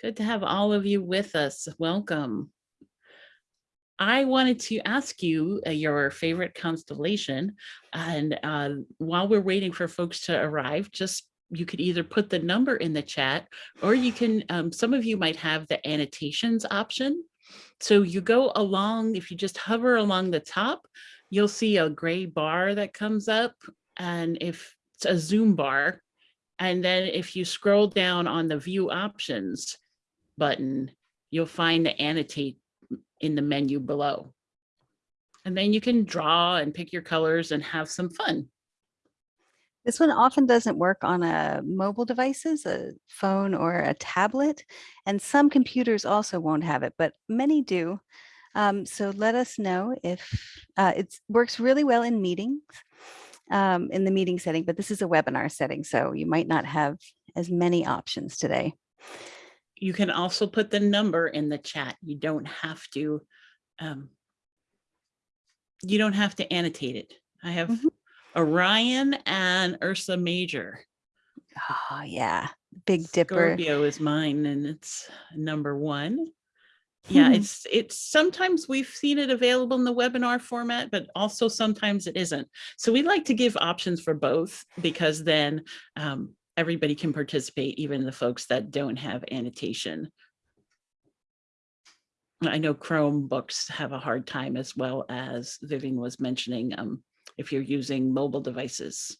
Good to have all of you with us. Welcome. I wanted to ask you uh, your favorite constellation. And uh, while we're waiting for folks to arrive, just you could either put the number in the chat or you can, um, some of you might have the annotations option. So you go along, if you just hover along the top, you'll see a gray bar that comes up. And if it's a zoom bar, and then if you scroll down on the view options button, you'll find the annotate in the menu below. And then you can draw and pick your colors and have some fun. This one often doesn't work on a mobile devices, a phone or a tablet, and some computers also won't have it, but many do. Um, so let us know if uh, it works really well in meetings, um, in the meeting setting, but this is a webinar setting, so you might not have as many options today. You can also put the number in the chat. You don't have to, um, you don't have to annotate it. I have Mhm. Orion and Ursa Major. Oh yeah, Big Dipper. Scorpio is mine and it's number one. Yeah, Hmm. it's it's sometimes we've seen it available in the webinar format, but also sometimes it isn't. So we like to give options for both because then um, everybody can participate, even the folks that don't have annotation. I know Chromebooks have a hard time as well as Vivian was mentioning um, if you're using mobile devices.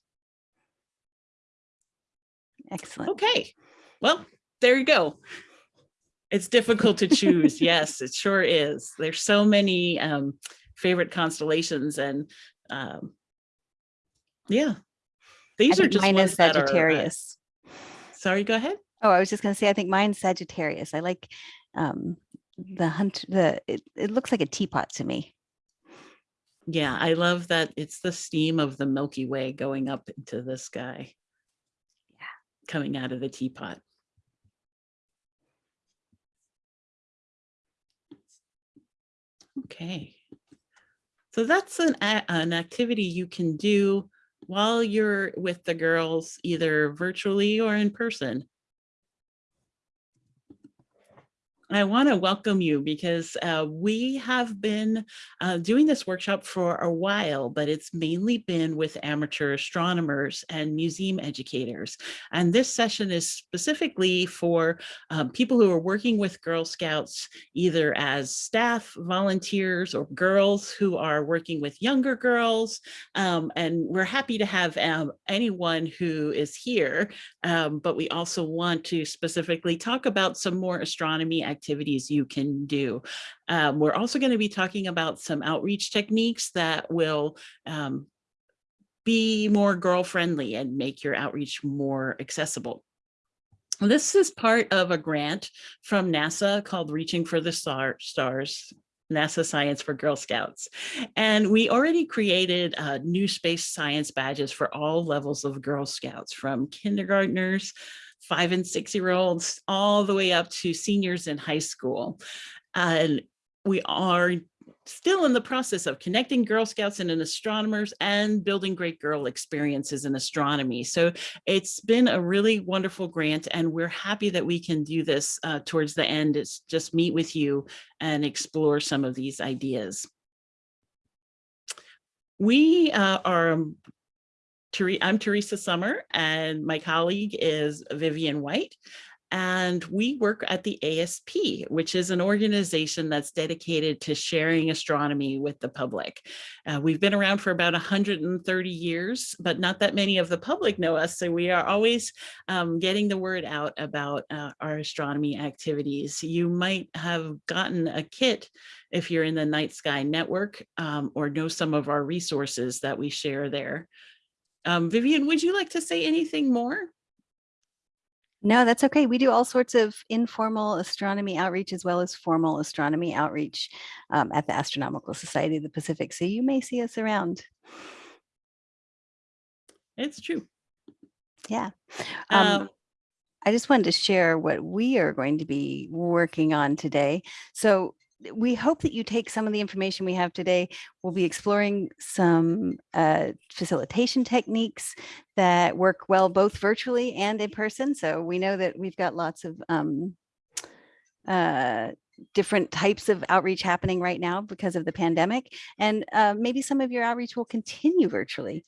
Excellent. Okay, well, there you go. It's difficult to choose. yes, it sure is. There's so many um, favorite constellations and um, yeah, I these are think just mine is are, uh, Sagittarius. sorry, go ahead. Oh, I was just going to say, I think mine's Sagittarius. I like um, the hunt, the, it, it looks like a teapot to me. Yeah, I love that it's the steam of the Milky Way going up into the sky. Yeah. Coming out of the teapot. Okay. So that's an, an activity you can do while you're with the girls, either virtually or in person. I want to welcome you because uh, we have been uh, doing this workshop for a while, but it's mainly been with amateur astronomers and museum educators. And this session is specifically for um, people who are working with Girl Scouts, either as staff, volunteers, or girls who are working with younger girls. Um, and we're happy to have um, anyone who is here, um, but we also want to specifically talk about some more astronomy activities you can do. Um, we're also going to be talking about some outreach techniques that will um, be more girl friendly and make your outreach more accessible. This is part of a grant from NASA called Reaching for the Star Stars, NASA Science for Girl Scouts. And we already created uh, new space science badges for all levels of Girl Scouts from kindergartners, five and six year olds, all the way up to seniors in high school. And we are still in the process of connecting Girl Scouts and astronomers and building great girl experiences in astronomy. So it's been a really wonderful grant and we're happy that we can do this uh, towards the end. It's just meet with you and explore some of these ideas. We uh, are I'm Teresa Summer and my colleague is Vivian White. And we work at the ASP, which is an organization that's dedicated to sharing astronomy with the public. Uh, we've been around for about 130 years, but not that many of the public know us. So we are always um, getting the word out about uh, our astronomy activities. You might have gotten a kit if you're in the Night Sky Network um, or know some of our resources that we share there. Um, Vivian, would you like to say anything more? No, that's okay. We do all sorts of informal astronomy outreach as well as formal astronomy outreach um, at the Astronomical Society of the Pacific. So you may see us around. It's true. Yeah. Um, Um, I just wanted to share what we are going to be working on today. So we hope that you take some of the information we have today. We'll be exploring some uh, facilitation techniques that work well both virtually and in person. So we know that we've got lots of um, uh, different types of outreach happening right now because of the pandemic. And uh, maybe some of your outreach will continue virtually.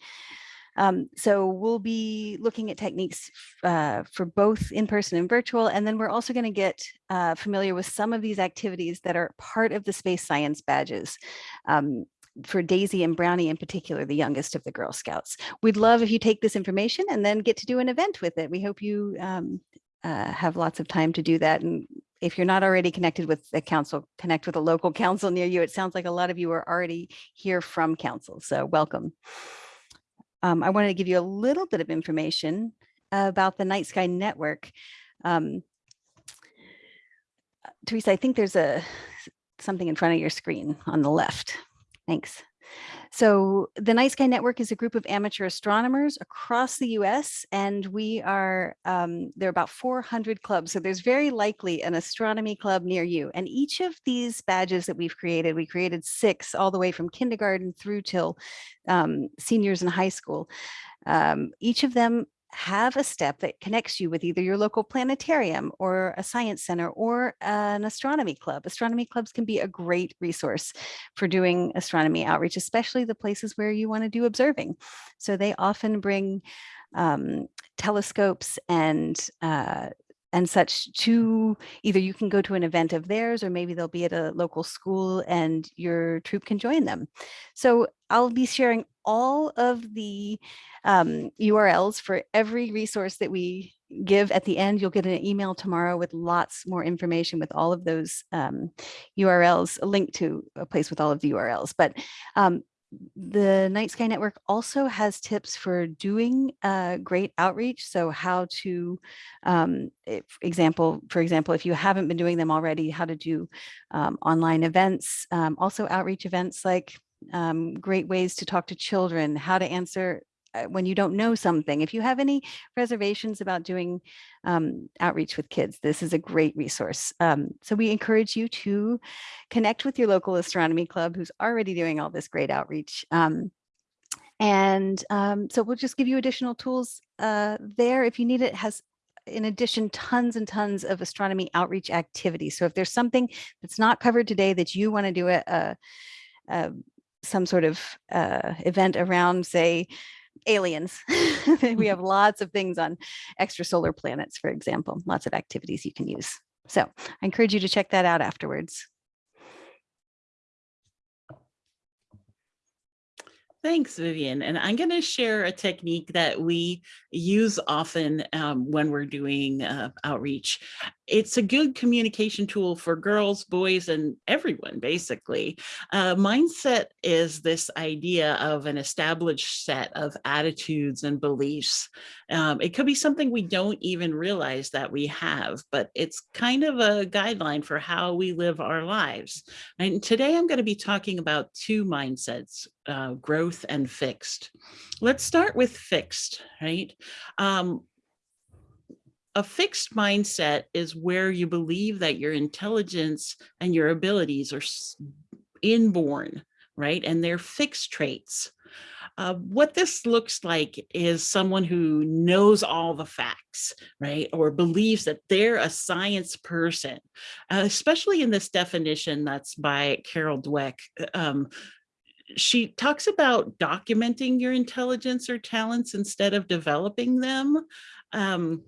Um, so we'll be looking at techniques uh, for both in-person and virtual, and then we're also going to get uh, familiar with some of these activities that are part of the space science badges. Um, for Daisy and Brownie in particular, the youngest of the Girl Scouts. We'd love if you take this information and then get to do an event with it. We hope you um, uh, have lots of time to do that. And if you're not already connected with the council, connect with a local council near you. It sounds like a lot of you are already here from council, so welcome. Um, I wanted to give you a little bit of information about the Night Sky Network. Um, Teresa, I think there's a something in front of your screen on the left. Thanks. So the Night Sky Network is a group of amateur astronomers across the US and we are, um, there are about 400 clubs. So there's very likely an astronomy club near you. And each of these badges that we've created, we created six all the way from kindergarten through till um, seniors in high school. Um, each of them have a step that connects you with either your local planetarium or a science center or an astronomy club. Astronomy clubs can be a great resource for doing astronomy outreach, especially the places where you want to do observing. So they often bring um, telescopes and uh, and such to either you can go to an event of theirs or maybe they'll be at a local school and your troop can join them. So I'll be sharing all of the um, URLs for every resource that we give at the end. You'll get an email tomorrow with lots more information with all of those um, URLs, a link to a place with all of the URLs. But um, the Night Sky Network also has tips for doing uh, great outreach. So how to, um, if, example, for example, if you haven't been doing them already, how to do um, online events, um, also outreach events like um, great ways to talk to children, how to answer uh, when you don't know something. If you have any reservations about doing um, outreach with kids, this is a great resource. Um, so we encourage you to connect with your local astronomy club who's already doing all this great outreach. Um, and um, so we'll just give you additional tools uh, there if you need it. has in addition, tons and tons of astronomy outreach activities. So if there's something that's not covered today that you want to do a, a, a some sort of uh, event around, say, aliens. we have lots of things on extrasolar planets, for example, lots of activities you can use. So I encourage you to check that out afterwards. Thanks, Vivian. And I'm going to share a technique that we use often um, when we're doing uh, outreach. It's a good communication tool for girls, boys, and everyone, basically. Uh, mindset is this idea of an established set of attitudes and beliefs. Um, it could be something we don't even realize that we have, but it's kind of a guideline for how we live our lives. And today I'm going to be talking about two mindsets, uh, growth and fixed. Let's start with fixed, right? Um, a fixed mindset is where you believe that your intelligence and your abilities are inborn, right? And they're fixed traits. Uh, what this looks like is someone who knows all the facts, right? Or believes that they're a science person, uh, especially in this definition that's by Carol Dweck. Um, she talks about documenting your intelligence or talents instead of developing them. Um,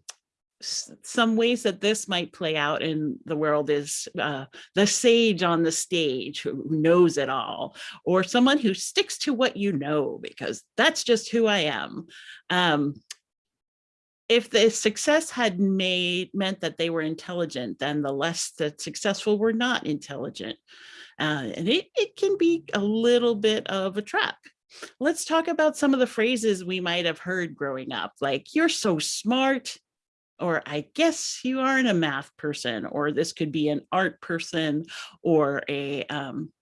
some ways that this might play out in the world is uh, the sage on the stage who knows it all, or someone who sticks to what you know, because that's just who I am. Um, if the success had made meant that they were intelligent, then the less that successful were not intelligent. Uh, and it, it can be a little bit of a trap. Let's talk about some of the phrases we might have heard growing up, like, you're so smart, or I guess you aren't a math person, or this could be an art person, or a um,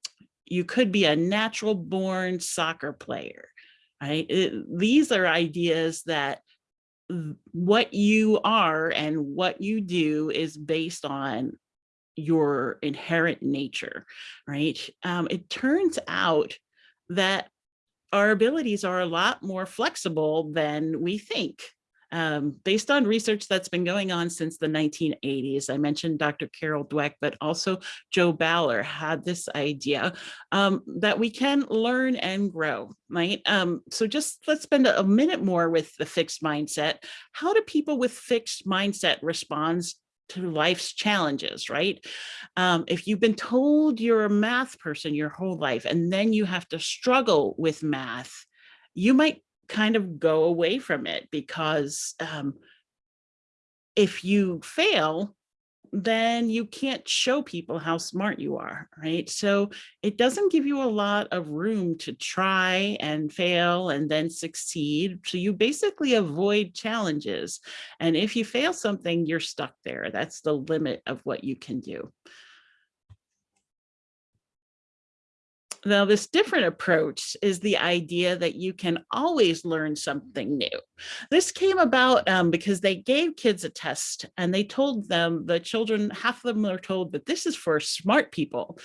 you could be a natural born soccer player, right? It, these are ideas that what you are and what you do is based on your inherent nature, right? Um, it turns out that our abilities are a lot more flexible than we think. Um, based on research that's been going on since the 1980s. I mentioned Dr. Carol Dweck, but also Jo Boaler had this idea um, that we can learn and grow, right? Um, so just let's spend a minute more with the fixed mindset. How do people with fixed mindset respond to life's challenges, right? Um, if you've been told you're a math person your whole life, and then you have to struggle with math, you might kind of go away from it because um, if you fail, then you can't show people how smart you are, right? So it doesn't give you a lot of room to try and fail and then succeed. So you basically avoid challenges. And if you fail something, you're stuck there. That's the limit of what you can do. Now, this different approach is the idea that you can always learn something new. This came about um, because they gave kids a test and they told them, the children, half of them were told that this is for smart people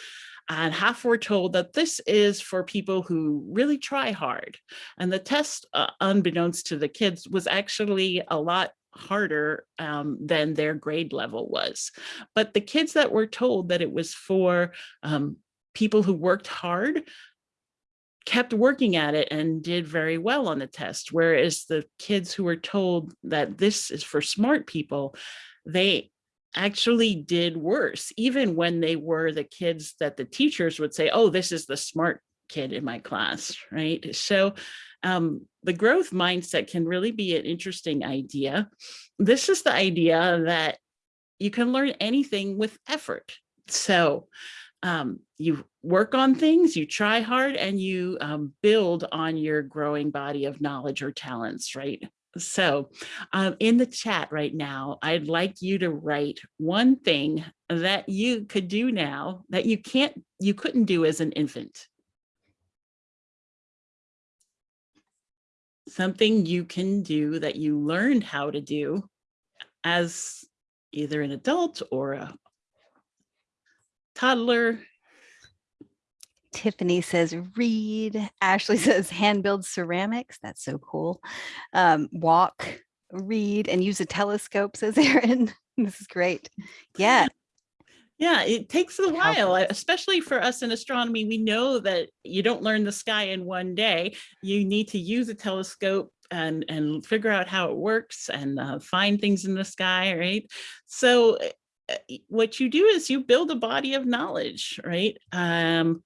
and half were told that this is for people who really try hard. And the test, uh, unbeknownst to the kids, was actually a lot harder um, than their grade level was. But the kids that were told that it was for um, people who worked hard kept working at it and did very well on the test. Whereas the kids who were told that this is for smart people, they actually did worse, even when they were the kids that the teachers would say, oh, this is the smart kid in my class, right? So um, the growth mindset can really be an interesting idea. This is the idea that you can learn anything with effort. So um, you work on things, you try hard, and you um, build on your growing body of knowledge or talents, right? So um, in the chat right now, I'd like you to write one thing that you could do now that you can't, you couldn't do as an infant. Something you can do that you learned how to do as either an adult or a toddler. Tiffany says read. Ashley says hand build ceramics. That's so cool. Um, walk, read, and use a telescope, says Erin. this is great. Yeah. Yeah, it takes a while, especially for us in astronomy. We know that you don't learn the sky in one day. You need to use a telescope and, and figure out how it works and uh, find things in the sky, right? So what you do is you build a body of knowledge, right? Um,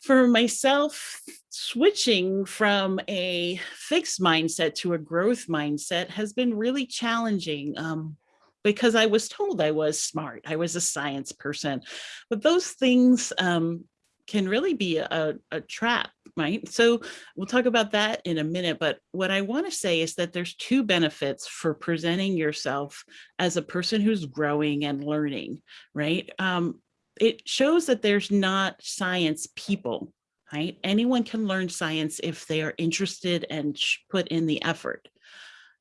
for myself, switching from a fixed mindset to a growth mindset has been really challenging um, because I was told I was smart. I was a science person, but those things um, can really be a, a trap, right? So we'll talk about that in a minute, but what I wanna say is that there's two benefits for presenting yourself as a person who's growing and learning, right? Um, it shows that there's not science people, right? Anyone can learn science if they are interested and put in the effort.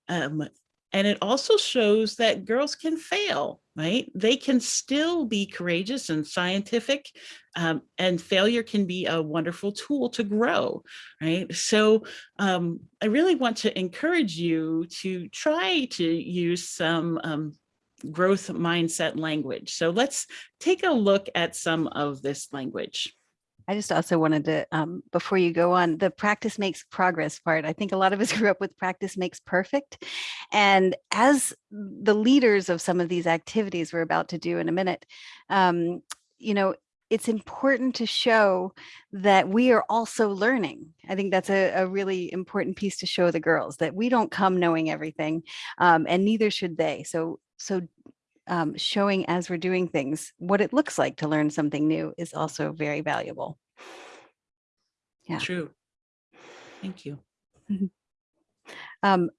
Um, and it also shows that girls can fail, right? They can still be courageous and scientific um, and failure can be a wonderful tool to grow, right? So um, I really want to encourage you to try to use some um, growth mindset language. So let's take a look at some of this language. I just also wanted to, um, before you go on, the practice makes progress part. I think a lot of us grew up with practice makes perfect. And as the leaders of some of these activities we're about to do in a minute, um, you know, it's important to show that we are also learning. I think that's a, a really important piece to show the girls that we don't come knowing everything um, and neither should they. So, so um, showing as we're doing things, what it looks like to learn something new is also very valuable. Yeah. True. Thank you. um,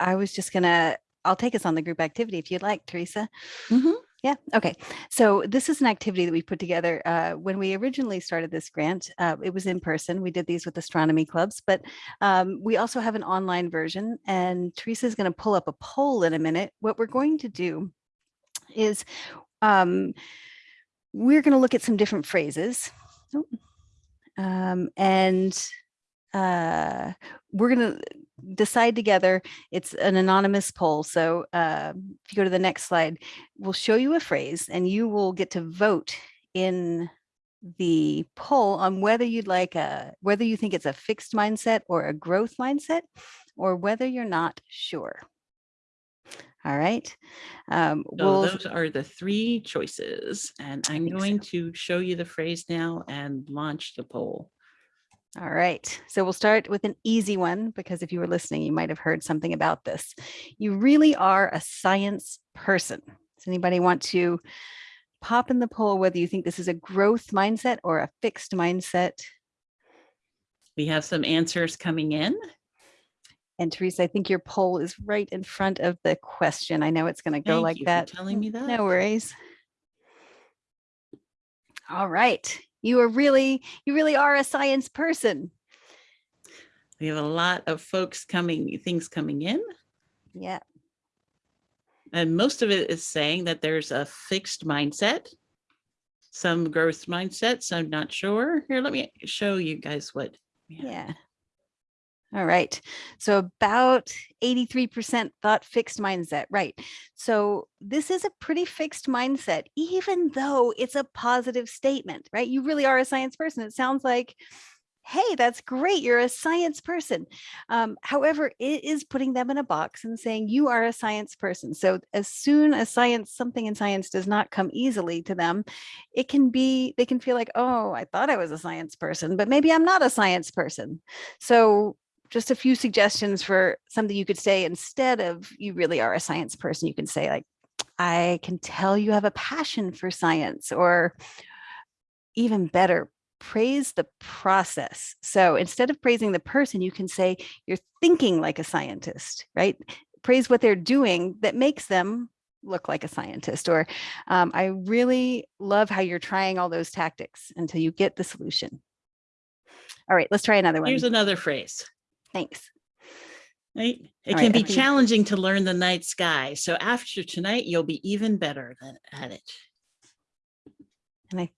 I was just gonna, I'll take us on the group activity if you'd like, Teresa. Mm -hmm. Yeah. Okay. So this is an activity that we put together uh, when we originally started this grant. Uh, it was in person. We did these with astronomy clubs, but um, we also have an online version. And Teresa is going to pull up a poll in a minute. What we're going to do is um, we're going to look at some different phrases. Oh, um, and uh, we're going to decide together. It's an anonymous poll. So uh, if you go to the next slide, we'll show you a phrase and you will get to vote in the poll on whether you'd like a, whether you think it's a fixed mindset or a growth mindset, or whether you're not sure. All right. Um, So we'll, those are the three choices and I'm think so. going to show you the phrase now and launch the poll. All right, so we'll start with an easy one because if you were listening, you might have heard something about this. You really are a science person. Does anybody want to pop in the poll whether you think this is a growth mindset or a fixed mindset? We have some answers coming in. And Teresa, I think your poll is right in front of the question. I know it's going to go Thank like you for that. telling me that. No worries. All right, you are really, you really are a science person. We have a lot of folks coming, things coming in. Yeah, And most of it is saying that there's a fixed mindset, some growth mindset, so I'm not sure. Here, let me show you guys what. we have. Yeah. All right. So about 83% thought fixed mindset. Right. So this is a pretty fixed mindset, even though it's a positive statement, right? You really are a science person. It sounds like, hey, that's great. You're a science person. Um, however, it is putting them in a box and saying you are a science person. So as soon as science, something in science does not come easily to them, it can be, they can feel like, oh, I thought I was a science person, but maybe I'm not a science person. So just a few suggestions for something you could say instead of you really are a science person. You can say like, I can tell you have a passion for science or even better, praise the process. So instead of praising the person, you can say you're thinking like a scientist, right? Praise what they're doing that makes them look like a scientist or um, I really love how you're trying all those tactics until you get the solution. All right, let's try another one. Here's another phrase. Thanks. Right? It All can right, be challenging to learn the night sky. So after tonight, you'll be even better than at it. And I,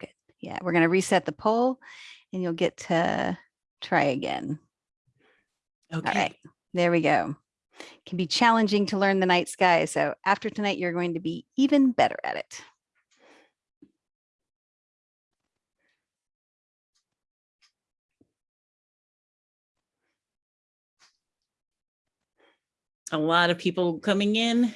good. Yeah, we're going to reset the poll and you'll get to try again. Okay. right, there we go. Can be challenging to learn the night sky. So after tonight, you're going to be even better at it. A lot of people coming in.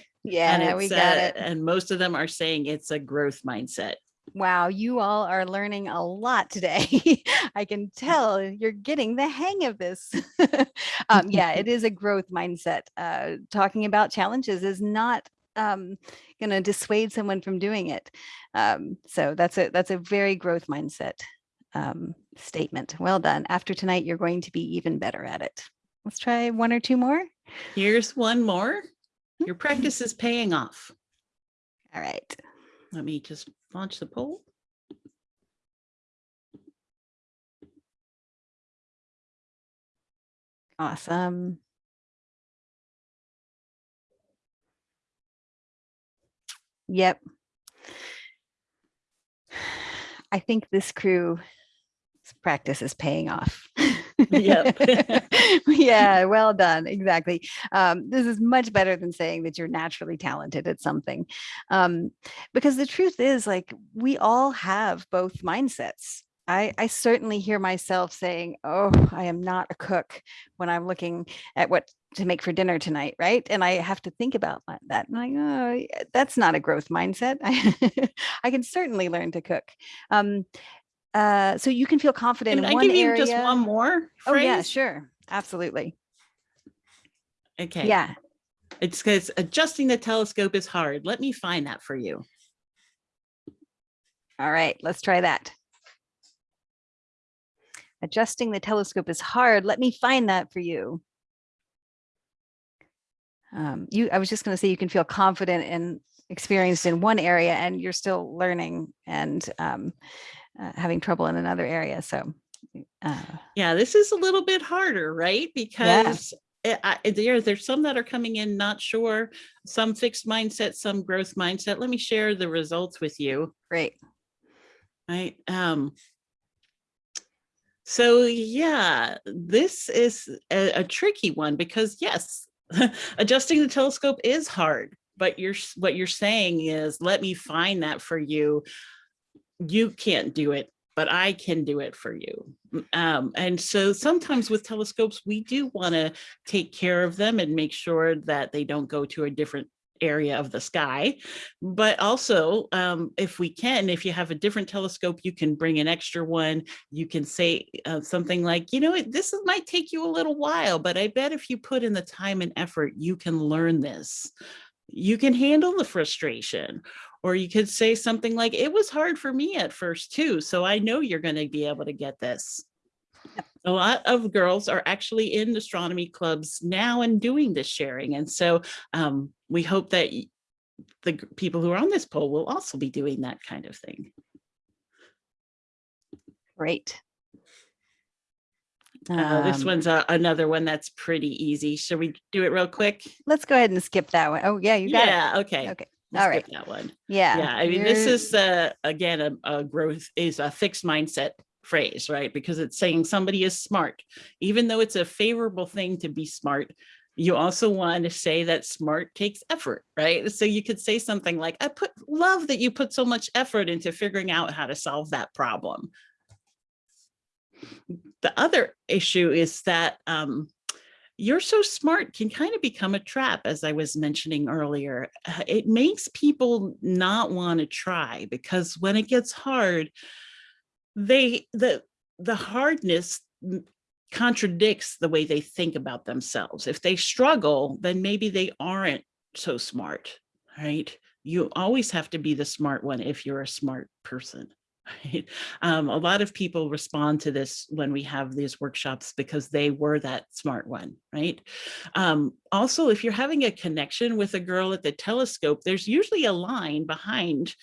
and Yeah, we got uh, it. And most of them are saying it's a growth mindset. Wow, you all are learning a lot today. I can tell you're getting the hang of this. um, yeah, it is a growth mindset. Uh, talking about challenges is not um, going to dissuade someone from doing it. Um, so that's a that's a very growth mindset um, statement. Well done. After tonight, you're going to be even better at it. Let's try one or two more. Here's one more. Your practice is paying off. All right. Let me just launch the poll. Awesome. Yep. I think this crew practice is paying off. Yep. yeah, well done. Exactly. Um, this is much better than saying that you're naturally talented at something. Um, because the truth is like we all have both mindsets. I, I certainly hear myself saying, oh, I am not a cook when I'm looking at what to make for dinner tonight, right? And I have to think about that-. And like, oh, that's not a growth mindset. I can certainly learn to cook. Um, uh, so you can feel confident in one area. Can in I one give you area. just one more phrase? Oh yeah, sure. Absolutely. Okay. Yeah. It's because adjusting the telescope is hard. Let me find that for you. All right, let's try that. Adjusting the telescope is hard. Let me find that for you. Um, you, I was just going to say you can feel confident and experienced in one area and you're still learning and um, uh, having trouble in another area. So uh, Yeah, this is a little bit harder, right? Because it- I, there, there's some that are coming in not sure, some fixed mindset, some growth mindset. Let me share the results with you. great. Right. Um, So yeah, this is a, a tricky one because yes, adjusting the telescope is hard, but you're what you're saying is let me find that for you. You can't do it, but I can do it for you. Um, and so sometimes with telescopes, we do want to take care of them and make sure that they don't go to a different area of the sky. But also, um, if we can, if you have a different telescope, you can bring an extra one you can say uh, something like, you know, this is- might take you a little while, but I bet if you put in the time and effort, you can learn this. You can handle the frustration. Or you could say something like, it was hard for me at first too, so I know you're going to be able to get this. A lot of girls are actually in astronomy clubs now and doing this sharing. And so um, we hope that the people who are on this poll will also be doing that kind of thing. Great. Uh, this Um, one's a, another one that's pretty easy. Should we do it real quick? Let's go ahead and skip that one. Oh, yeah, you got it. yeah, okay. Okay. We'll all right. That one. Yeah. Yeah, I mean, this you're- is uh, again a, a growth is a fixed mindset phrase, right? Because it's saying somebody is smart, even though it's a favorable thing to be smart. You also want to say that smart takes effort, right? So you could say something like, "I put love that you put so much effort into figuring out how to solve that problem." the other issue is that um, you're so smart can kind of become a trap, as I was mentioning earlier. Uh, it makes people not want to try because when it gets hard, they the the hardness contradicts the way they think about themselves. If they struggle, then maybe they aren't so smart, right? You always have to be the smart one if you're a smart person. Right? Um, a lot of people respond to this when we have these workshops because they were that smart one, right? Um, also, if you're having a connection with a girl at the telescope, there's usually a line behind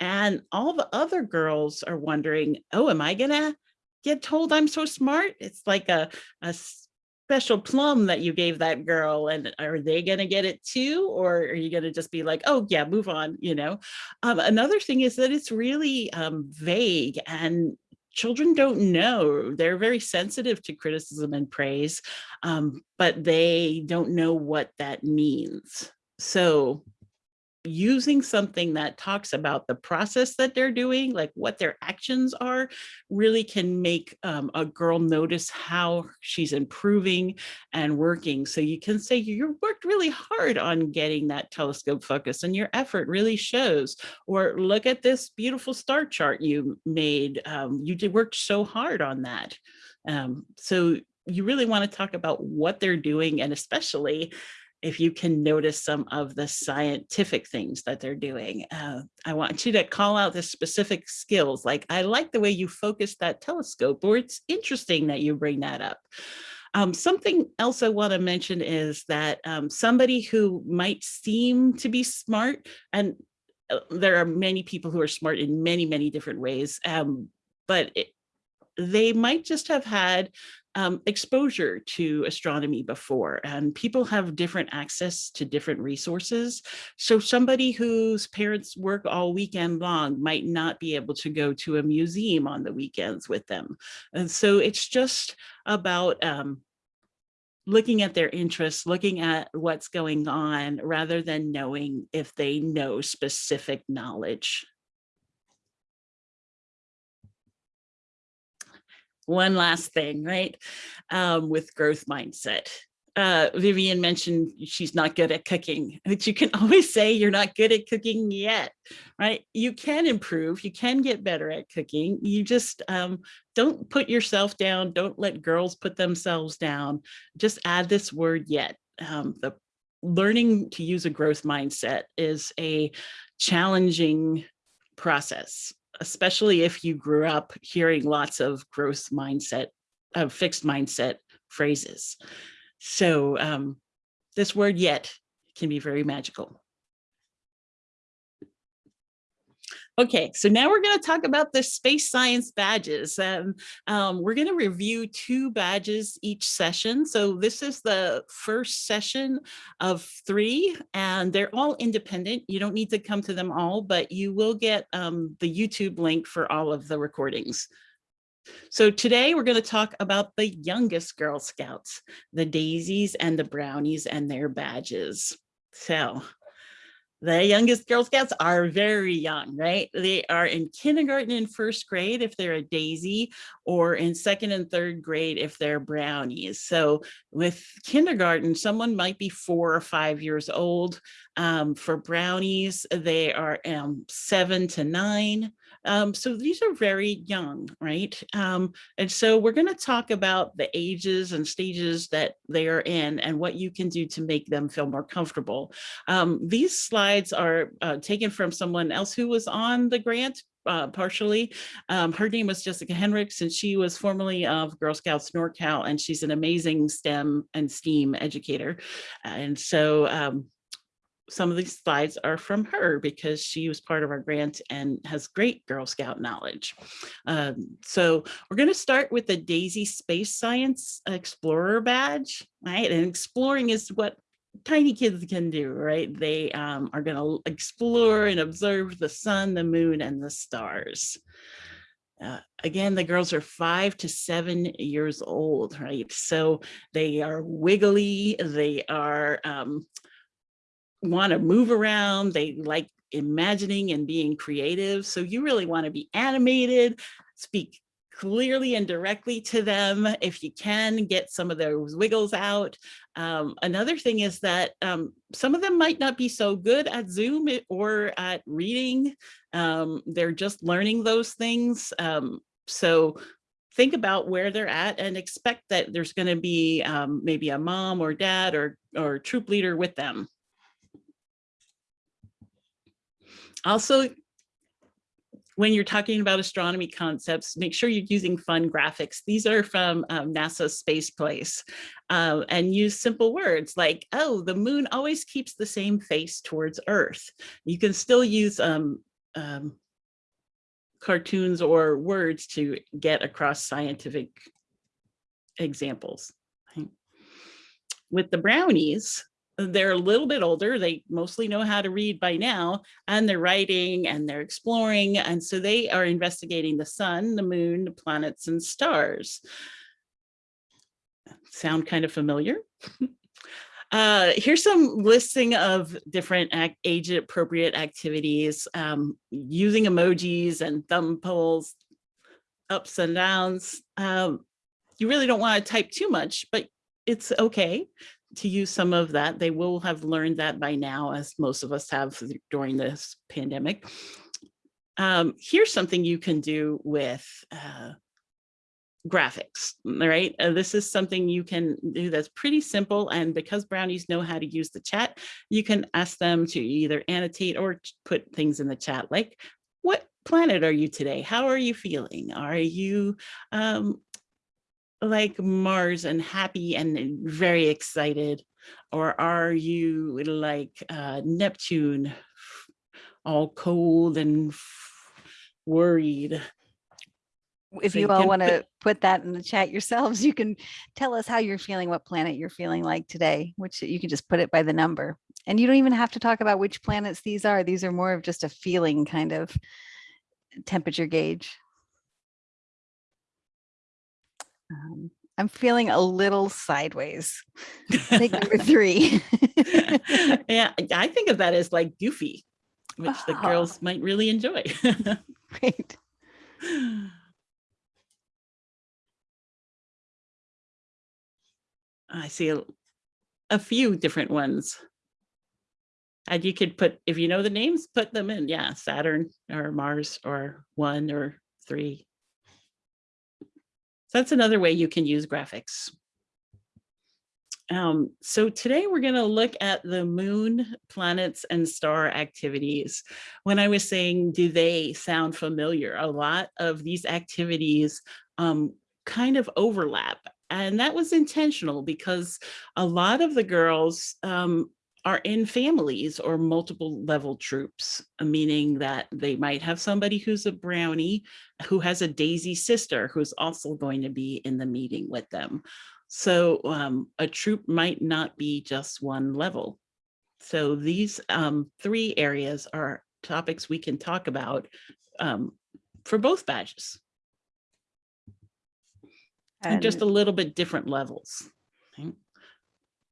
and all the other girls are wondering, oh, am I gonna get told I'm so smart? It's like a, a special plum that you gave that girl and are they gonna get it too? Or are you gonna just be like, oh yeah, move on, you know? Um, another thing is that it's really um, vague and children don't know. They're very sensitive to criticism and praise, um, but they don't know what that means. So using something that talks about the process that they're doing, like what their actions are, really can make um, a girl notice how she's improving and working. So you can say you worked really hard on getting that telescope focus and your effort really shows. Or look at this beautiful star chart you made. Um, you did work so hard on that. Um, so you really want to talk about what they're doing and especially if you can notice some of the scientific things that they're doing. Uh, I want you to call out the specific skills, like I like the way you focus that telescope, or it's interesting that you bring that up. Um, something else I want to mention is that um, somebody who might seem to be smart, and uh, there are many people who are smart in many, many different ways, um, but it, they might just have had um, exposure to astronomy before and people have different access to different resources. So somebody whose parents work all weekend long might not be able to go to a museum on the weekends with them. And so it's just about um, looking at their interests, looking at what's going on rather than knowing if they know specific knowledge. One last thing, right? Um, with growth mindset. Uh, Vivian mentioned she's not good at cooking, but you can always say you're not good at cooking yet, right? You can improve, you can get better at cooking. You just um, don't put yourself down. Don't let girls put themselves down. Just add this word yet. Um, the learning to use a growth mindset is a challenging process especially if you grew up hearing lots of growth mindset, of fixed mindset phrases. So um, this word yet can be very magical. Okay, so now we're going to talk about the space science badges. Um, um, we're going to review two badges each session. So this is the first session of three, and they're all independent. You don't need to come to them all, but you will get um, the YouTube link for all of the recordings. So today we're going to talk about the youngest Girl Scouts, the Daisies and the Brownies and their badges. So the youngest Girl Scouts are very young, right? They are in kindergarten and first grade if they're a Daisy, or in second and third grade if they're Brownies. So with kindergarten, someone might be four or five years old. Um, for Brownies, they are um, seven to nine. Um, so these are very young, right? Um, and so we're going to talk about the ages and stages that they are in and what you can do to make them feel more comfortable. Um, these slides are uh, taken from someone else who was on the grant uh, partially. Um, her name was Jessica Henricks, and she was formerly of Girl Scouts NorCal, and she's an amazing STEM and STEAM educator. And so um, some of these slides are from her because she was part of our grant and has great Girl Scout knowledge. Um, so we're going to start with the Daisy Space Science Explorer badge, right? And exploring is what tiny kids can do, right? They um, are going to explore and observe the sun, the moon, and the stars. Uh, again, the girls are five to seven years old, right? So they are wiggly, they are um, want to move around. They like imagining and being creative. So you really want to be animated, speak clearly and directly to them if you can get some of those wiggles out. Um, another thing is that um, some of them might not be so good at Zoom or at reading. Um, they're just learning those things. Um, so think about where they're at and expect that there's going to be um, maybe a mom or dad or, or troop leader with them. Also, when you're talking about astronomy concepts, make sure you're using fun graphics. These are from um, NASA Space Place uh, and use simple words like, oh, the moon always keeps the same face towards Earth. You can still use um, um, cartoons or words to get across scientific examples. With the brownies, they're a little bit older. They mostly know how to read by now, and they're writing and they're exploring. And so they are investigating the sun, the moon, the planets, and stars. Sound kind of familiar? Uh, here's some listing of different age appropriate activities um, using emojis and thumb pulls, ups and downs. Um, you really don't want to type too much, but it's okay to use some of that. They will have learned that by now, as most of us have during this pandemic. Um, here's something you can do with uh, graphics, right? Uh, this is something you can do that's pretty simple. And because brownies know how to use the chat, you can ask them to either annotate or put things in the chat like, what planet are you today? How are you feeling? Are you um, like Mars and happy and very excited? Or are you like uh, Neptune, all cold and worried? If you all want to put that in the chat yourselves, you can tell us how you're feeling, what planet you're feeling like today, which you can just put it by the number. And you don't even have to talk about which planets these are. These are more of just a feeling kind of temperature gauge. Um, I'm feeling a little sideways. Take number three. yeah, I think of that as like goofy, which the Ah. girls might really enjoy. Great. I see a, a few different ones. And you could put, if you know the names, put them in. Yeah, Saturn or Mars or one or three. So that's another way you can use graphics. Um, so today we're going to look at the moon, planets, and star activities. When I was saying, do they sound familiar? A lot of these activities um, kind of overlap. And that was intentional because a lot of the girls um, are in families or multiple level troops, meaning that they might have somebody who's a brownie who has a daisy sister who's also going to be in the meeting with them. So um, a troop might not be just one level. So these um, three areas are topics we can talk about um, for both badges. And just a little bit different levels. Okay.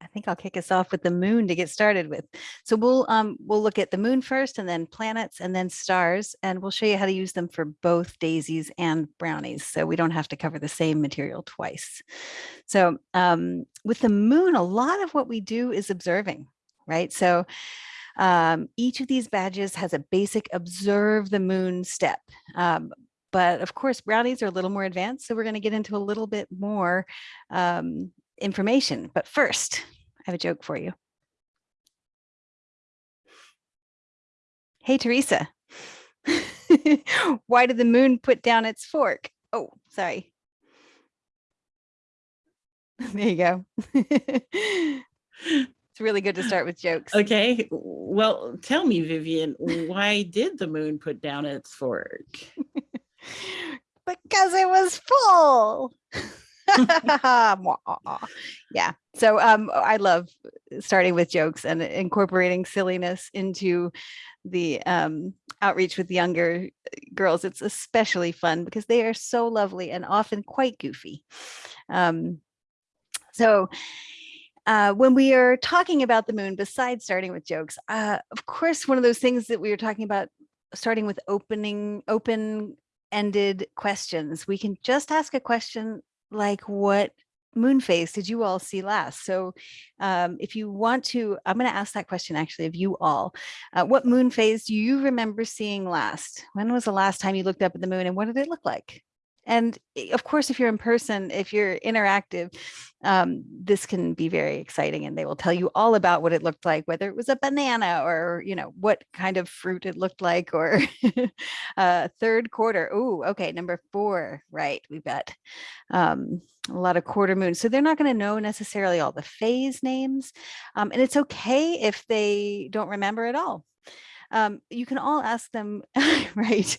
I think I'll kick us off with the moon to get started with. So we'll um we'll look at the moon first and then planets and then stars and we'll show you how to use them for both daisies and brownies so we don't have to cover the same material twice. So um with the moon a lot of what we do is observing, right? So um, each of these badges has a basic observe the moon step. Um, but of course, brownies are a little more advanced, so we're going to get into a little bit more um, information. But first, I have a joke for you. Hey, Teresa. Why did the moon put down its fork? Oh, sorry. There you go. it's really good to start with jokes. Okay, well, tell me, Vivian, why did the moon put down its fork? because it was full. yeah. So um, I love starting with jokes and incorporating silliness into the um, outreach with younger girls. It's especially fun because they are so lovely and often quite goofy. Um, so uh, when we are talking about the moon, besides starting with jokes, uh, of course, one of those things that we were talking about starting with opening open ended questions. We can just ask a question like what moon phase did you all see last? So um, if you want to, I'm going to ask that question actually of you all. Uh, what moon phase do you remember seeing last? When was the last time you looked up at the moon and what did it look like? And eh, of course, if you're in person, if you're interactive, um, this can be very exciting and they will tell you all about what it looked like, whether it was a banana or, you know, what kind of fruit it looked like or uh, third quarter. Oh, okay. Number four, right. We've got um, a lot of quarter moons. So they're not going to know necessarily all the phase names. Um, and it's okay if they don't remember at all um, you can all ask them, right,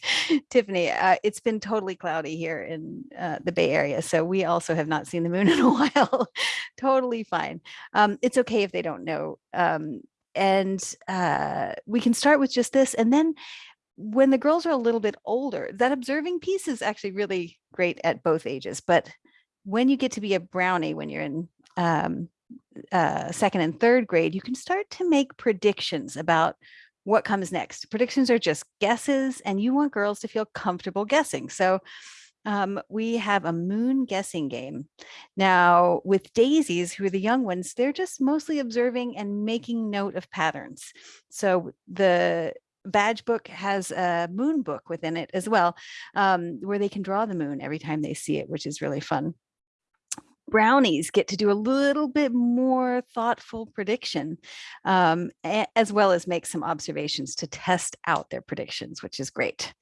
Tiffany, uh, it's been totally cloudy here in uh, the Bay Area, so we also have not seen the moon in a while. totally fine. Um, it's okay if they don't know. Um, and uh, we can start with just this, and then when the girls are a little bit older, that observing piece is actually really great at both ages. But when you get to be a brownie, when you're in um, uh, second and third grade, you can start to make predictions about what comes next. Predictions are just guesses and you want girls to feel comfortable guessing. So um, we have a moon guessing game. Now with daisies, who are the young ones, they're just mostly observing and making note of patterns. So the badge book has a moon book within it as well, um, where they can draw the moon every time they see it, which is really fun brownies get to do a little bit more thoughtful prediction, um, as well as make some observations to test out their predictions, which is great.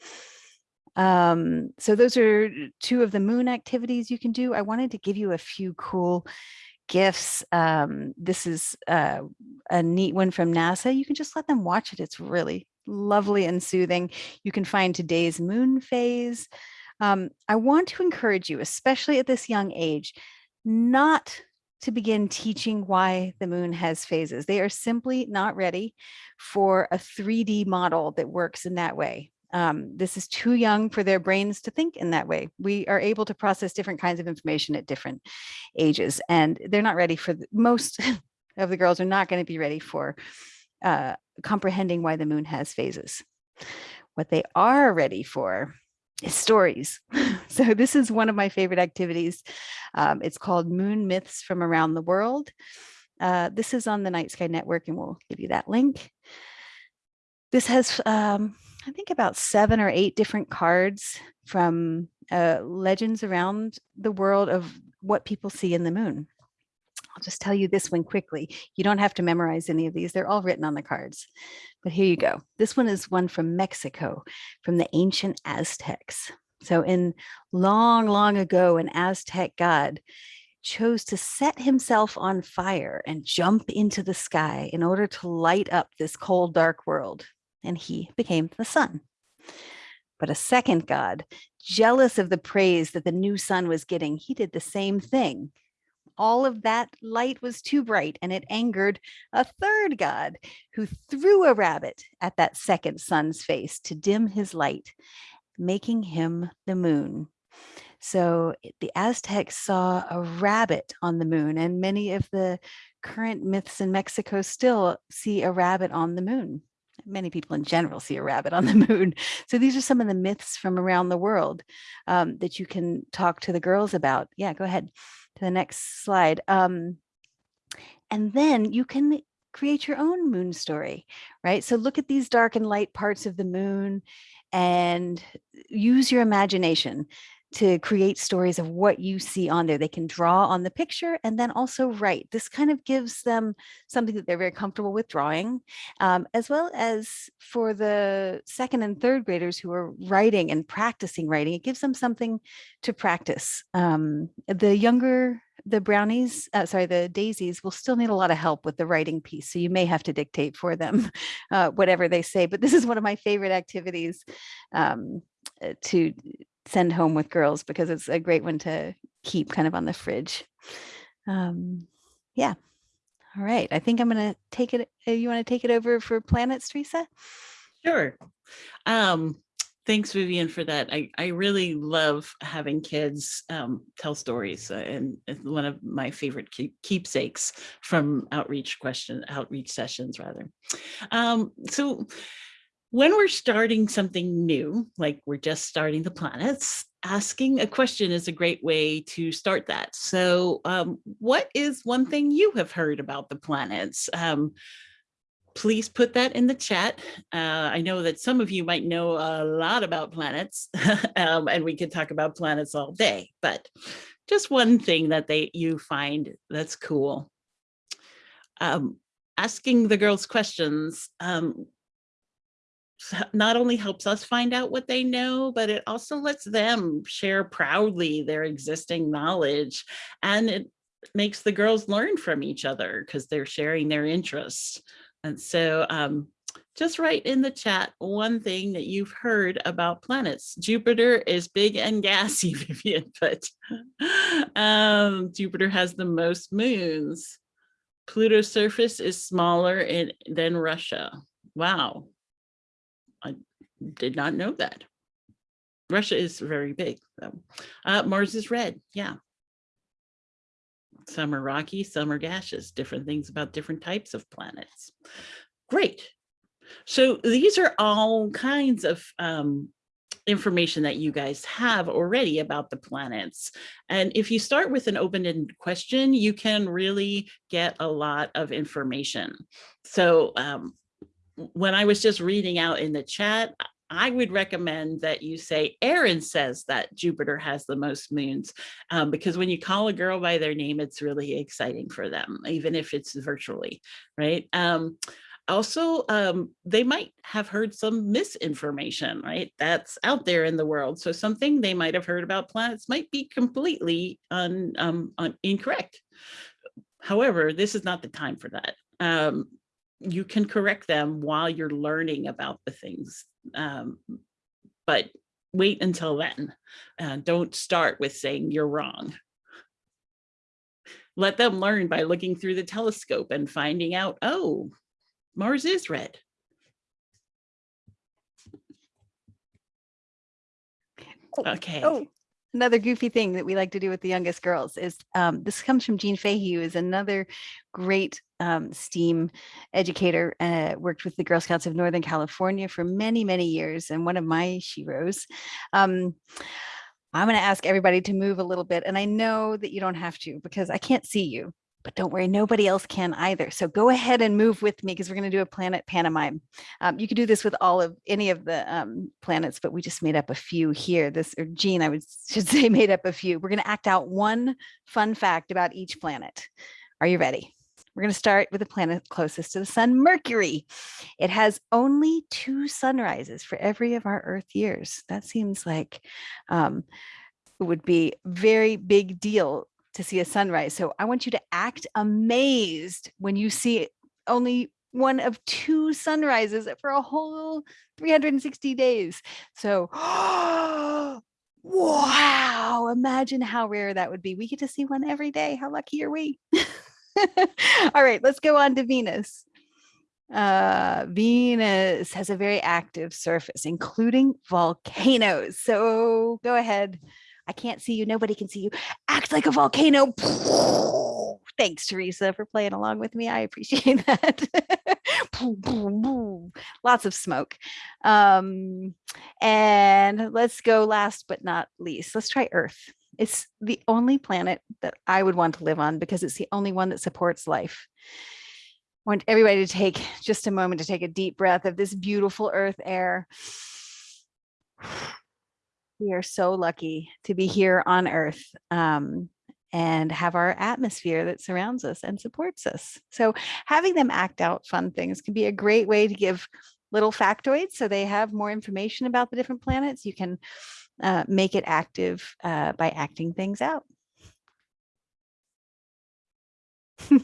Um, so those are two of the moon activities you can do. I wanted to give you a few cool gifts. Um, this is uh, a neat one from NASA. You can just let them watch it. It's really lovely and soothing. You can find today's moon phase. Um, I want to encourage you, especially at this young age, not to begin teaching why the moon has phases. They are simply not ready for a 3D model that works in that way. Um, this is too young for their brains to think in that way. We are able to process different kinds of information at different ages, and they're not ready for the, most of the girls are not going to be ready for uh, comprehending why the moon has phases. What they are ready for is stories. so this is one of my favorite activities. Um, it's called Moon Myths from Around the World. Uh, this is on the Night Sky Network and we'll give you that link. This has, um, I think about seven or eight different cards from uh, legends around the world of what people see in the moon. I'll just tell you this one quickly. You don't have to memorize any of these. They're all written on the cards. But here you go. This one is one from Mexico, from the ancient Aztecs. So in long, long ago, an Aztec god chose to set himself on fire and jump into the sky in order to light up this cold, dark world. And he became the sun. But a second god, jealous of the praise that the new sun was getting, he did the same thing all of that light was too bright and it angered a third god who threw a rabbit at that second sun's face to dim his light, making him the moon. So the Aztecs saw a rabbit on the moon and many of the current myths in Mexico still see a rabbit on the moon. Many people in general see a rabbit on the moon. So these are some of the myths from around the world um, that you can talk to the girls about. Yeah, go ahead to the next slide. Um, and then you can create your own moon story, right? So look at these dark and light parts of the moon and use your imagination to create stories of what you see on there. They can draw on the picture and then also write. This kind of gives them something that they're very comfortable with drawing, um, as well as for the second and third graders who are writing and practicing writing, it gives them something to practice. Um, the younger the brownies, uh, sorry, the daisies will still need a lot of help with the writing piece. So you may have to dictate for them uh, whatever they say. But this is one of my favorite activities um, uh, to send home with girls because it's a great one to keep kind of on the fridge. Um, yeah. All right. I think I'm going to take it. Uh, you want to take it over for planets, Teresa? Sure. Um, thanks, Vivian, for that. I, I really love having kids um, tell stories uh, and it's one of my favorite keep, keepsakes from outreach question, outreach sessions rather. Um, so when we're starting something new, like we're just starting the planets, asking a question is a great way to start that. So um, what is one thing you have heard about the planets? Um, please put that in the chat. Uh, I know that some of you might know a lot about planets um, and we could talk about planets all day, but just one thing that they you find that's cool. Um, asking the girls questions um, not only helps us find out what they know, but it also lets them share proudly their existing knowledge and it makes the girls learn from each other because they're sharing their interests. And so um, just write in the chat one thing that you've heard about planets. Jupiter is big and gassy, Vivian, but um, Jupiter has the most moons. Pluto's surface is smaller in, than Russia. Wow, I did not know that. Russia is very big though. Uh, Mars is red, yeah. Some are rocky, some are gaseous, different things about different types of planets. Great. So these are all kinds of um, information that you guys have already about the planets. And if you start with an open-ended question, you can really get a lot of information. So um, when I was just reading out in the chat, I would recommend that you say, Aaron says that Jupiter has the most moons, um, because when you call a girl by their name, it's really exciting for them, even if it's virtually, right? Um, also, um, they might have heard some misinformation, right? That's out there in the world. So something they might have heard about planets might be completely un, um, un incorrect. However, this is not the time for that. Um, you can correct them while you're learning about the things. Um, but wait until then. Uh, don't start with saying you're wrong. Let them learn by looking through the telescope and finding out, oh, Mars is red. Okay. Oh, another goofy thing that we like to do with the youngest girls is um, this comes from Jean Fahey, who is another great um, STEAM educator, uh, worked with the Girl Scouts of Northern California for many, many years, and one of my sheroes. Um, I'm going to ask everybody to move a little bit, and I know that you don't have to because I can't see you, but don't worry, nobody else can either. So go ahead and move with me because we're going to do a planet pantomime. Um, you could do this with all of any of the um, planets, but we just made up a few here. This or Jean, I would should say made up a few. We're going to act out one fun fact about each planet. Are you ready? We're going to start with the planet closest to the sun, Mercury. It has only two sunrises for every of our Earth years. That seems like um, it would be very big deal to see a sunrise. So I want you to act amazed when you see only one of two sunrises for a whole 360 days. So, wow, imagine how rare that would be. We get to see one every day. How lucky are we? All right, let's go on to Venus. Uh, Venus has a very active surface, including volcanoes. So go ahead. I can't see you. Nobody can see you. Act like a volcano. Thanks, Teresa, for playing along with me. I appreciate that. Lots of smoke. Um, and let's go last but not least. Let's try Earth. It's the only planet that I would want to live on because it's the only one that supports life. I want everybody to take just a moment to take a deep breath of this beautiful earth air. We are so lucky to be here on earth um, and have our atmosphere that surrounds us and supports us. So having them act out fun things can be a great way to give little factoids so they have more information about the different planets. You can uh, make it active uh, by acting things out.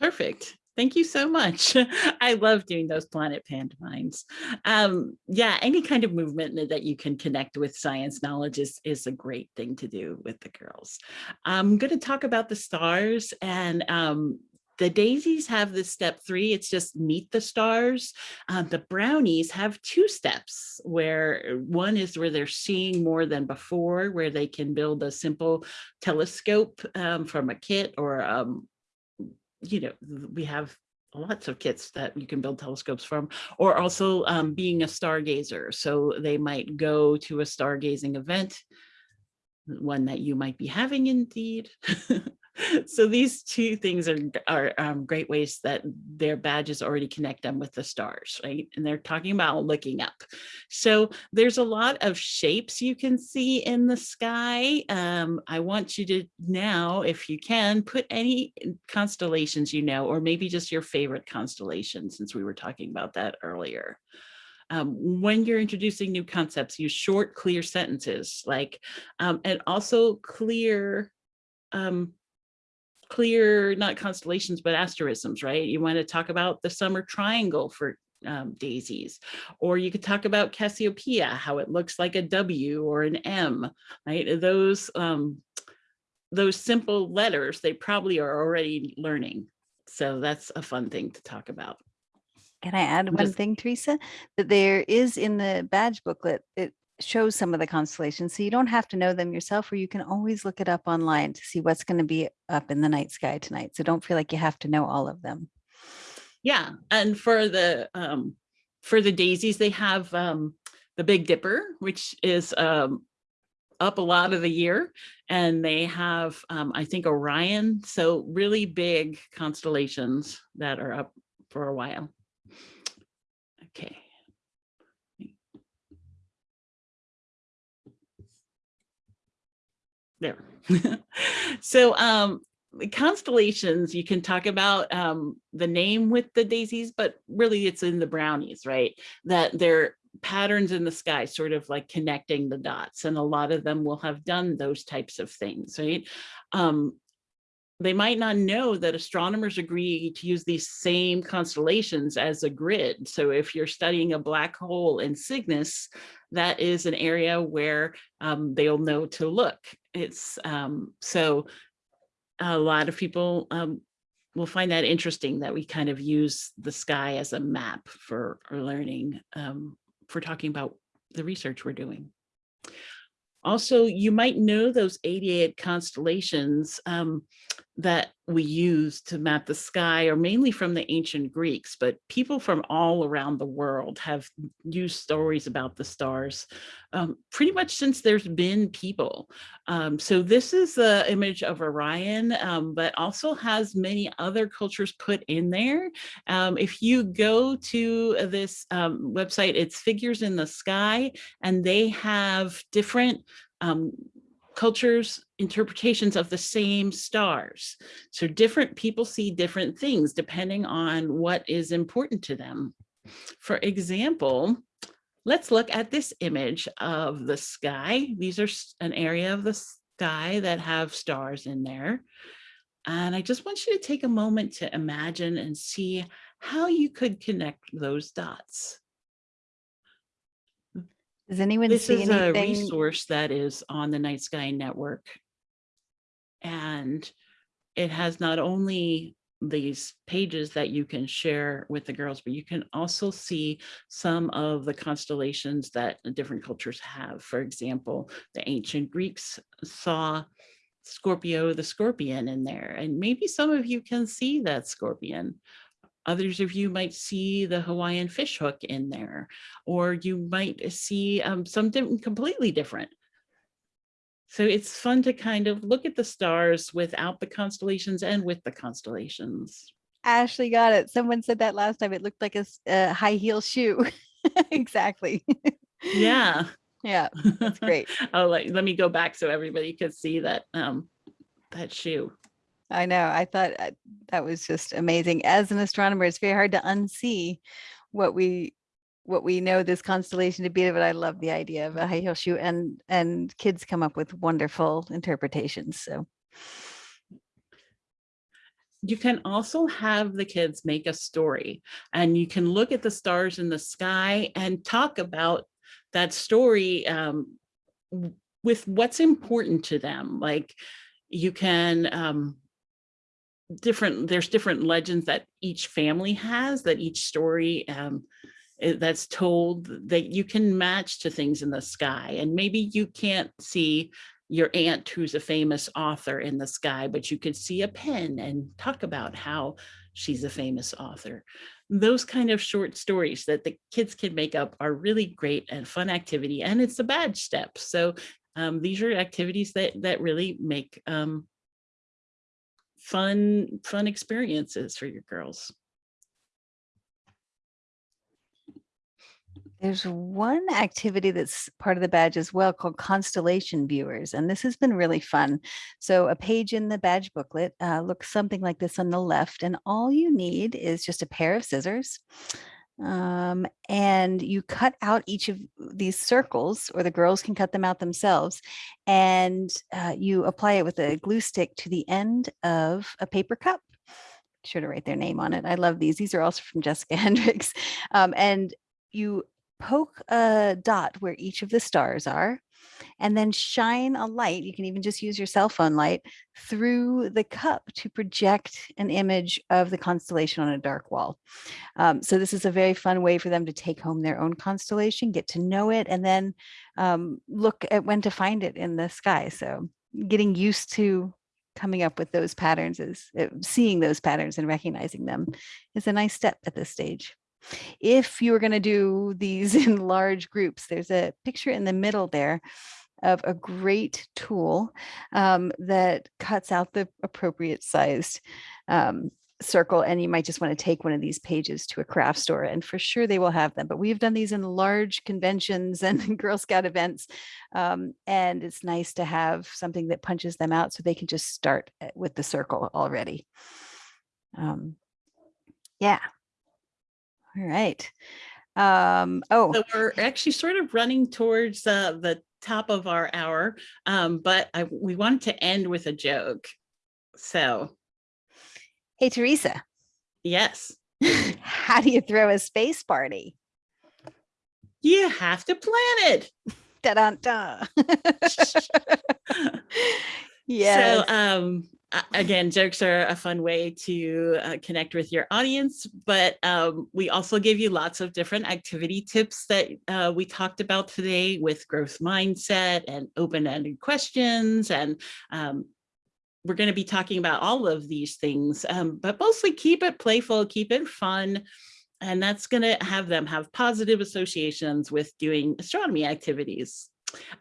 Perfect. Thank you so much. I love doing those planet pantomimes. Um, yeah, any kind of movement that you can connect with science knowledge is, is a great thing to do with the girls. I'm going to talk about the stars and um, the daisies have this step three, it's just meet the stars. Uh, the brownies have two steps where one is where they're seeing more than before, where they can build a simple telescope um, from a kit or um, you know, we have lots of kits that you can build telescopes from, or also um, being a stargazer. So they might go to a stargazing event, one that you might be having indeed. so these two things are, are um, great ways that their badges already connect them with the stars, right? And they're talking about looking up. So there's a lot of shapes you can see in the sky. Um, I want you to now, if you can, put any constellations you know, or maybe just your favorite constellation, since we were talking about that earlier. Um, when you're introducing new concepts, use short, clear sentences like, um, and also clear um, clear, not constellations, but asterisms, right? You want to talk about the summer triangle for um, daisies, or you could talk about Cassiopeia, how it looks like a W or an M, right? Those, um, those simple letters, they probably are already learning. So that's a fun thing to talk about. Can I add one just- thing, Teresa? That there is in the badge booklet, it shows some of the constellations. So you don't have to know them yourself, or you can always look it up online to see what's going to be up in the night sky tonight. So don't feel like you have to know all of them. Yeah, and for the um, for the daisies, they have um, the Big Dipper, which is um, up a lot of the year, and they have um, I think Orion, so really big constellations that are up for a while. Okay. There. so um constellations you can talk about um the name with the daisies but really it's in the brownies right that they're patterns in the sky sort of like connecting the dots and a lot of them will have done those types of things right um they might not know that astronomers agree to use these same constellations as a grid. So if you're studying a black hole in Cygnus, that is an area where um, they'll know to look. It's um, so a lot of people um, will find that interesting that we kind of use the sky as a map for learning, um, for talking about the research we're doing. Also, you might know those 88 constellations um, that we use to map the sky are mainly from the ancient Greeks, but people from all around the world have used stories about the stars um, pretty much since there's been people. Um, so this is the image of Orion, um, but also has many other cultures put in there. Um, if you go to this um, website, it's Figures in the Sky, and they have different um, cultures interpretations of the same stars. So different people see different things depending on what is important to them. For example, let's look at this image of the sky. These are an area of the sky that have stars in there. And I just want you to take a moment to imagine and see how you could connect those dots. Does anyone This see is a resource that is on the Night Sky Network. And it has not only these pages that you can share with the girls, but you can also see some of the constellations that different cultures have. For example, the ancient Greeks saw Scorpio the scorpion in there, and maybe some of you can see that scorpion. Others of you might see the Hawaiian fishhook in there, or you might see um, something completely different. So it's fun to kind of look at the stars without the constellations and with the constellations. Ashley got it. Someone said that last time. It looked like a high heel shoe. exactly. Yeah. Yeah, that's great. oh, like, let me go back so everybody could see that, um, that shoe. I know. I thought uh, that was just amazing. As an astronomer, it's very hard to unsee what we what we know this constellation to be, but I love the idea of a shoe and and kids come up with wonderful interpretations. So You can also have the kids make a story and you can look at the stars in the sky and talk about that story um, with what's important to them. Like you can, um, different, there's different legends that each family has, that each story um, that's told that you can match to things in the sky. And maybe you can't see your aunt who's a famous author in the sky, but you could see a pen and talk about how she's a famous author. Those kind of short stories that the kids can make up are really great and fun activity, and it's a badge step. So um, these are activities that that really make um, fun fun experiences for your girls. there's one activity that's part of the badge as well called constellation viewers, and this has been really fun. So a page in the badge booklet uh, looks something like this on the left, and all you need is just a pair of scissors. Um, and you cut out each of these circles, or the girls can cut them out themselves, and uh, you apply it with a glue stick to the end of a paper cup. Sure to write their name on it. I love these. These are also from Jessica Hendricks. Um, and you poke a dot where each of the stars are and then shine a light. You can even just use your cell phone light through the cup to project an image of the constellation on a dark wall. Um, so this is a very fun way for them to take home their own constellation, get to know it, and then um, look at when to find it in the sky. So getting used to coming up with those patterns is uh, seeing those patterns and recognizing them is a nice step at this stage. If you were going to do these in large groups, there's a picture in the middle there of a great tool um, that cuts out the appropriate sized um, circle and you might just want to take one of these pages to a craft store and for sure they will have them but we've done these in large conventions and girl scout events um, and it's nice to have something that punches them out so they can just start uh, with the circle already. Um, yeah all right. Um oh. So we're actually sort of running towards uh, the top of our hour, um, but I, we wanted to end with a joke. So. Hey teresa. Yes, how do you throw a space party? You have to plan it. Da-dun-da. yes. So um, again, jokes are a fun way to uh, connect with your audience, but um, we also give you lots of different activity tips that uh, we talked about today with growth mindset and open-ended questions. And um, we're going to be talking about all of these things, um, but mostly keep it playful, keep it fun. And that's going to have them have positive associations with doing astronomy activities.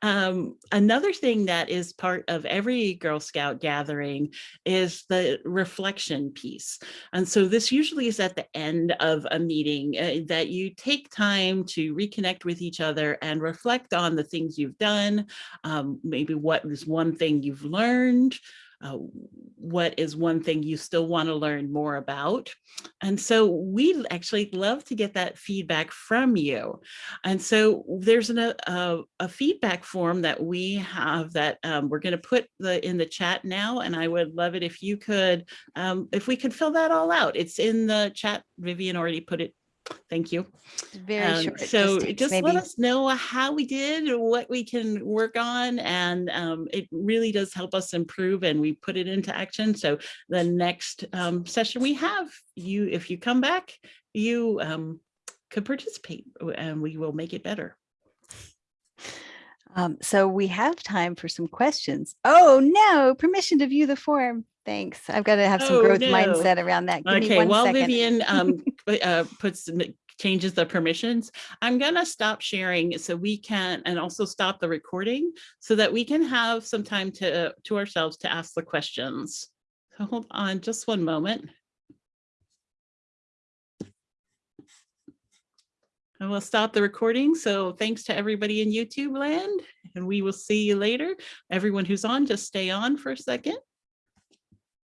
Um, another thing that is part of every Girl Scout gathering is the reflection piece. And so this usually is at the end of a meeting uh, that you take time to reconnect with each other and reflect on the things you've done, um, maybe what is one thing you've learned, uh, what is one thing you still want to learn more about. And so we actually love to get that feedback from you. And so there's an, a, a, a feedback form that we have that um, we're going to put the in the chat now. And I would love it if you could, um, if we could fill that all out. It's in the chat. Vivian already put it Thank you. Very Um, short. So just let us know how we did, what we can work on, and um, it really does help us improve and we put it into action. So the next um, session we have, you, if you come back, you um, could participate and we will make it better. Um, so we have time for some questions. Oh no, permission to view the form. Thanks. I've got to have some Oh, growth no. mindset around that. Give me Okay, one while second. Vivian um, uh, puts, changes the permissions, I'm gonna stop sharing so we can, and also stop the recording so that we can have some time to, to ourselves to ask the questions. So hold on just one moment. I will stop the recording. So thanks to everybody in YouTube land and we will see you later. Everyone who's on, just stay on for a second.